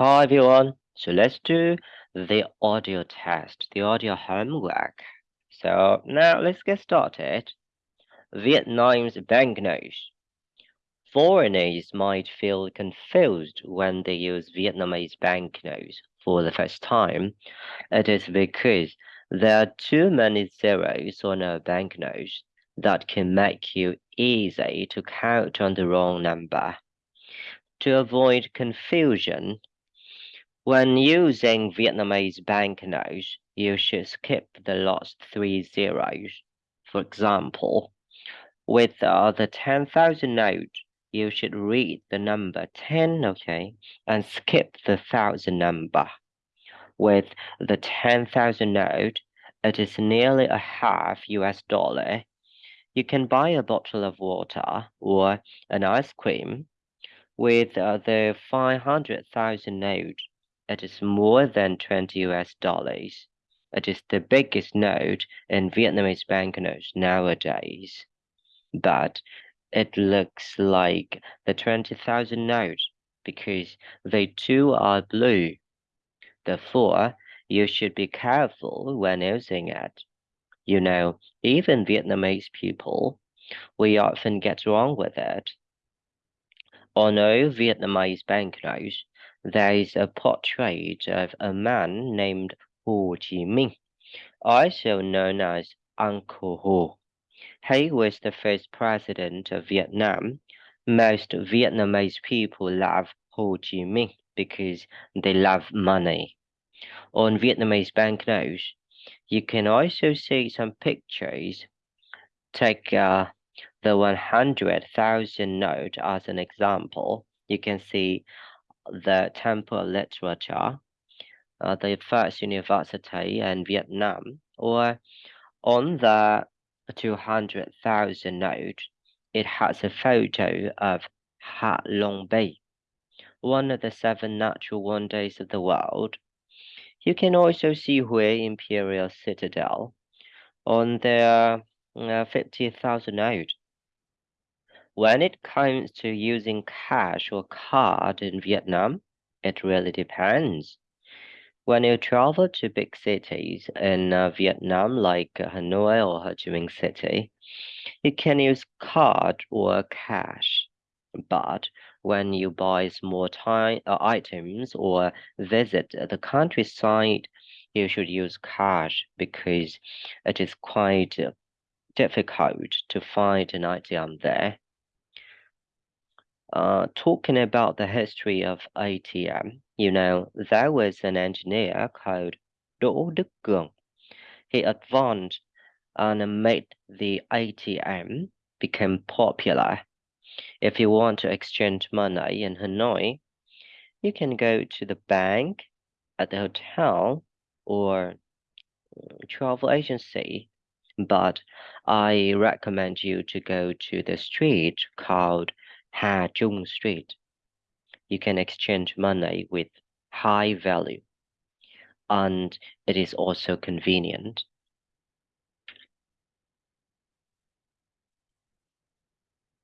Hi everyone. So let's do the audio test, the audio homework. So now let's get started. Vietnam's banknotes. Foreigners might feel confused when they use Vietnamese banknotes for the first time. It is because there are too many zeros on a banknote that can make you easy to count on the wrong number. To avoid confusion, when using Vietnamese banknotes, you should skip the last three zeros. For example, with uh, the 10,000 note, you should read the number 10, okay, and skip the thousand number. With the 10,000 note, it is nearly a half US dollar. You can buy a bottle of water or an ice cream. With uh, the 500,000 note, it is more than 20 US dollars. It is the biggest note in Vietnamese banknotes nowadays. But it looks like the 20,000 note because they too are blue. Therefore, you should be careful when using it. You know, even Vietnamese people, we often get wrong with it. All Vietnamese banknotes, there is a portrait of a man named Ho Chi Minh, also known as Uncle Ho. He was the first president of Vietnam. Most Vietnamese people love Ho Chi Minh because they love money. On Vietnamese banknotes, you can also see some pictures. Take uh, the 100,000 note as an example. You can see the Temple Literature, uh, the first university in Vietnam, or on the 200,000 note, it has a photo of Ha Long Bay, one of the seven natural wonders of the world. You can also see Hue Imperial Citadel on the uh, 50,000 note. When it comes to using cash or card in Vietnam, it really depends. When you travel to big cities in uh, Vietnam, like Hanoi or Ho Chi Minh City, you can use card or cash. But when you buy small time, uh, items or visit the countryside, you should use cash because it is quite difficult to find an item there. Uh, talking about the history of ATM, you know, there was an engineer called Đỗ Đức Cường. He advanced and made the ATM become popular. If you want to exchange money in Hanoi, you can go to the bank, at the hotel, or travel agency. But I recommend you to go to the street called Ha Trung Street. You can exchange money with high value, and it is also convenient.